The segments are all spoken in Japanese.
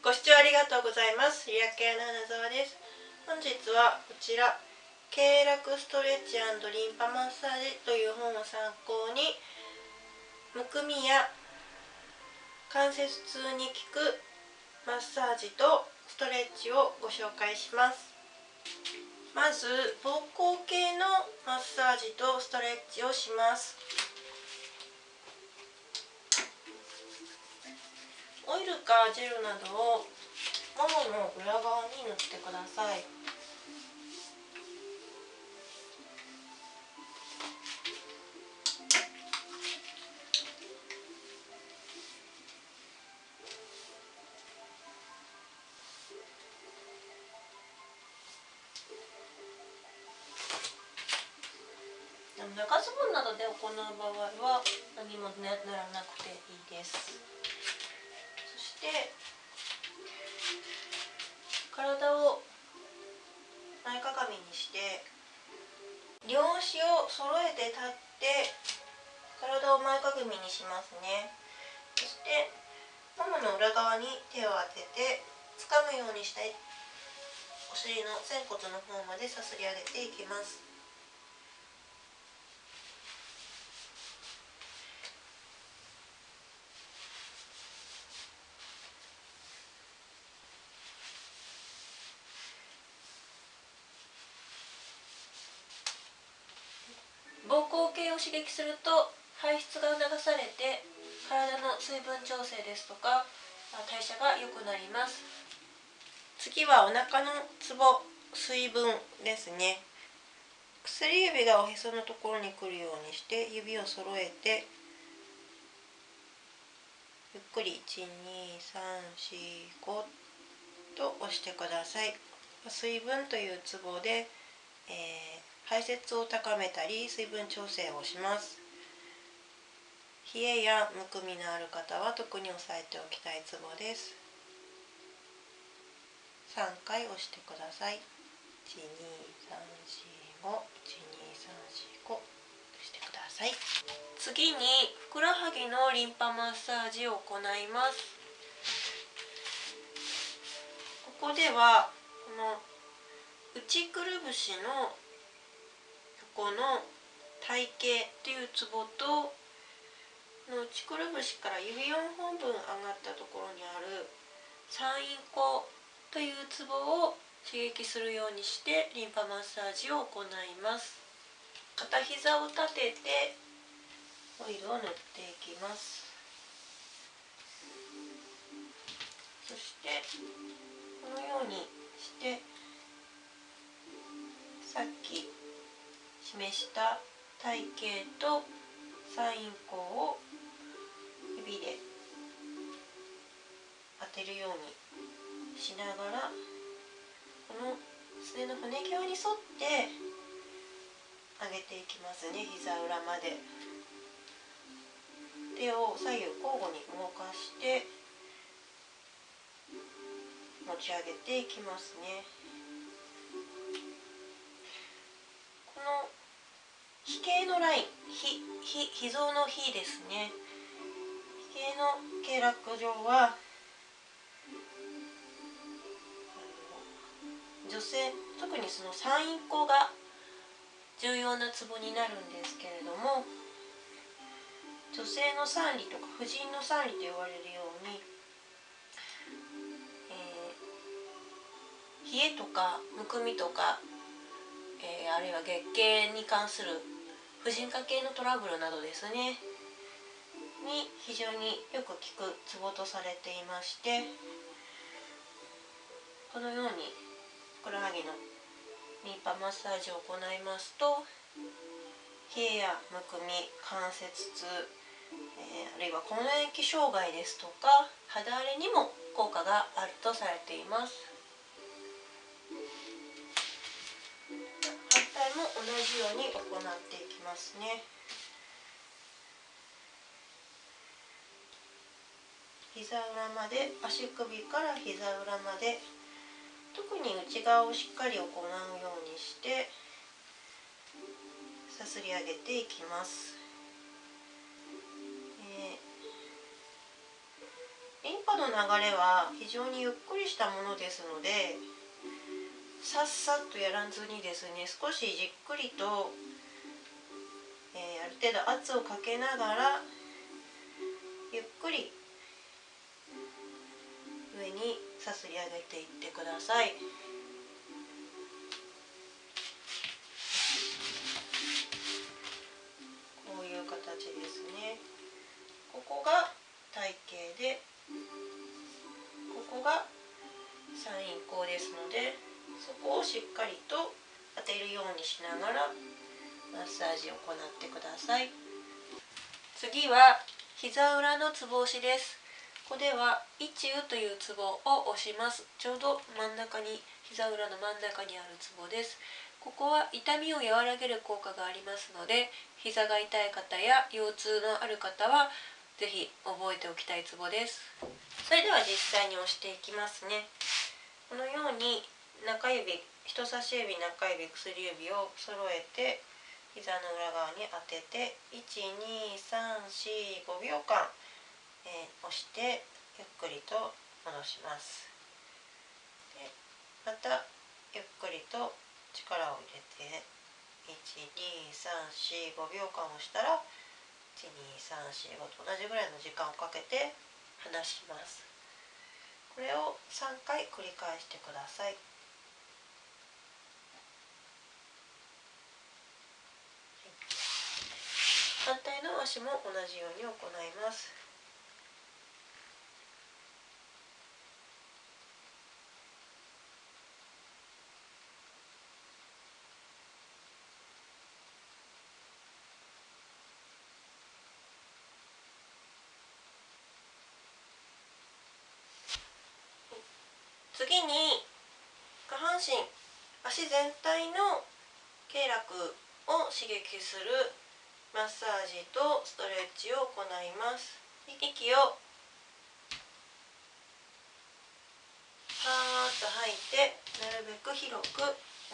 ご視聴ありがとうございます。リアケアの花沢です。本日はこちら経絡ストレッチリンパマッサージという本を参考にむくみや関節痛に効くマッサージとストレッチをご紹介します。まず膀胱系のマッサージとストレッチをします。オイルかジェルなどをももの裏側に塗ってください。長ズボンなどで行う場合は何も塗らなくていいです。して体を前かがみにして両足を揃えて立って体を前かがみにしますね。そしてももの裏側に手を当てて掴むようにしてお尻の仙骨の方までさすり上げていきます。膀胱系を刺激すると排出が促されて体の水分調整ですとか代謝が良くなります。次はお腹のツボ水分ですね。薬指がおへそのところに来るようにして指を揃えてゆっくり12345と押してください。水分というツボで、えー排泄を高めたり水分調整をします。冷えやむくみのある方は特に押さえておきたいツボです。3回押してください。12345 12345してください。次にふくらはぎのリンパマッサージを行います。ここではこの内くるぶしのこの体型っていうツボとの内くるぶしから指4本分上がったところにある三陰交というツボを刺激するようにしてリンパマッサージを行います。片膝を立ててオイルを塗っていきます。そしてこのようにしてさっき示した体型とサイン項を指で当てるようにしながらこのすねの骨際に沿って上げていきますね。膝裏まで。手を左右交互に動かして持ち上げていきますね形のライン。ひひ脾臓の比ですね。比の経絡上は女性特にその産院口が重要なツボになるんですけれども女性の産理とか婦人の産理と言われるように、えー、冷えとかむくみとか、えー、あるいは月経に関する婦人科系のトラブルなどですね。に非常によく効くツボとされていましてこのようにふくらはぎのリンパマッサージを行いますと冷えやむくみ関節痛、えー、あるいは更年期障害ですとか肌荒れにも効果があるとされています。じように行っていきますね。膝裏まで足首から膝裏まで特に内側をしっかり行うようにしてさすり上げていきます、えー、リンパの流れは非常にゆっくりしたものですのでさっさっとやらずにですね少しじっくりと、えー、ある程度圧をかけながらゆっくり上にさすり上げていってください。こういう形ですね。ここが体型でここが三陰交ですのでそこをしっかりと当てるようにしながらマッサージを行ってください。次は膝裏のつぼ押しです。ここでは一宇というツボを押します。ちょうど真ん中に膝裏の真ん中にあるツボです。ここは痛みを和らげる効果がありますので膝が痛い方や腰痛のある方は是非覚えておきたいツボです。それでは実際に押していきますね。このように中指人差し指中指薬指を揃えて膝の裏側に当てて12345秒間えー、押してゆっくりと戻します。でまたゆっくりと力を入れて12345秒間押したら12345と同じぐらいの時間をかけて離します。これを3回繰り返してください。反対の足も同じように行います。次に下半身足全体の経絡を刺激するマッサージとストレッチを行います。息をパーッと吐いてなるべく広く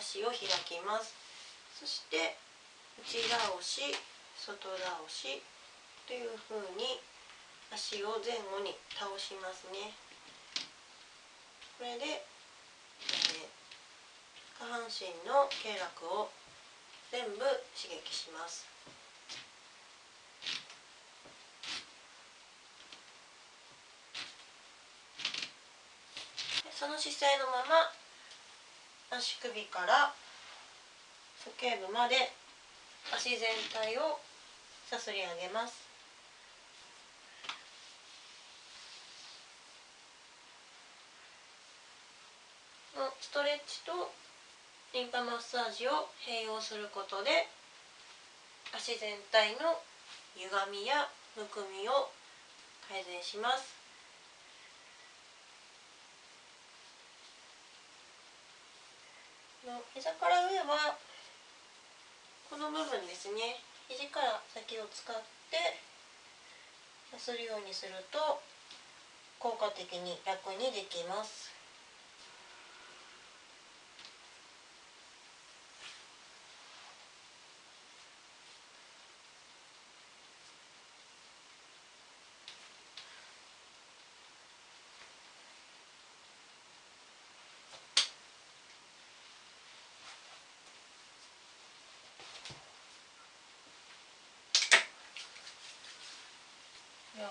足を開きます。そして内倒し外倒しというふうに足を前後に倒しますね。これで、えー、下半身の経絡を全部刺激します。その姿勢のまま足首から鼠径部まで足全体をさすり上げます。ストレッチとリンパマッサージを併用することで足全体の歪みやむくみを改善します。の膝から上はこの部分ですね。肘から先を使ってさするようにすると効果的に楽にできます。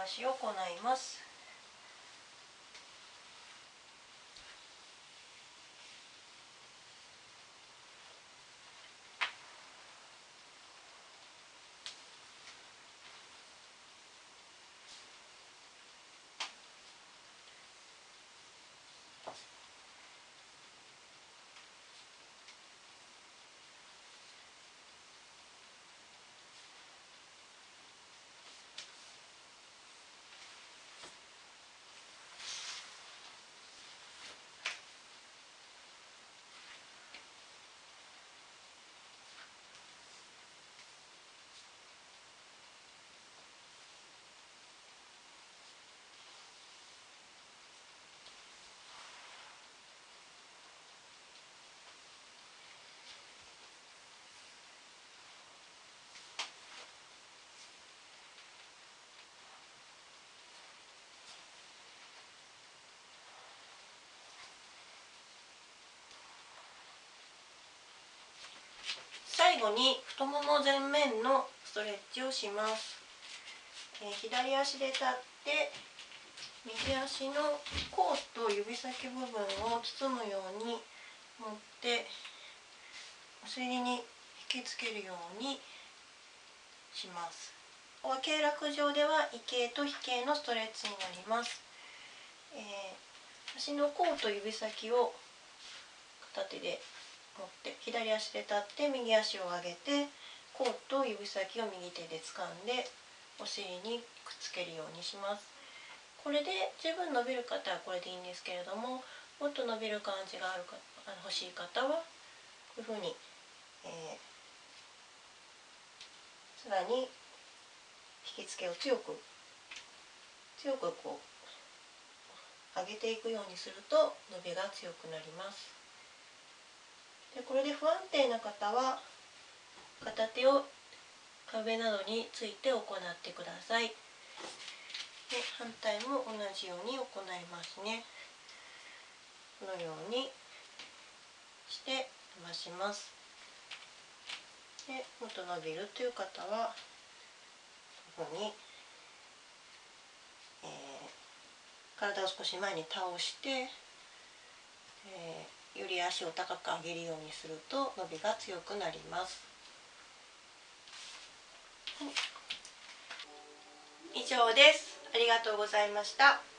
両足を行います。最後に太もも前面のストレッチをします、えー、左足で立って右足の甲と指先部分を包むように持ってお尻に引きつけるようにします。ここは経絡上では異形と非形のストレッチになります、えー、足の甲と指先を片手で持って左足で立って右足を上げて甲と指先を右手で掴んでお尻にくっつけるようにします。これで十分伸びる方はこれでいいんですけれどももっと伸びる感じがあるかあの欲しい方はこういうふうに、えー、さらに引き付けを強く強くこう上げていくようにすると伸びが強くなります。でこれで不安定な方は片手を壁などについて行ってください。で反対も同じように行いますね。このようにして伸ばします。でもっと伸びるという方はここに、えー、体を少し前に倒して、えー、より足を高く上げるようにすると伸びが強くなります。以上です。ありがとうございました。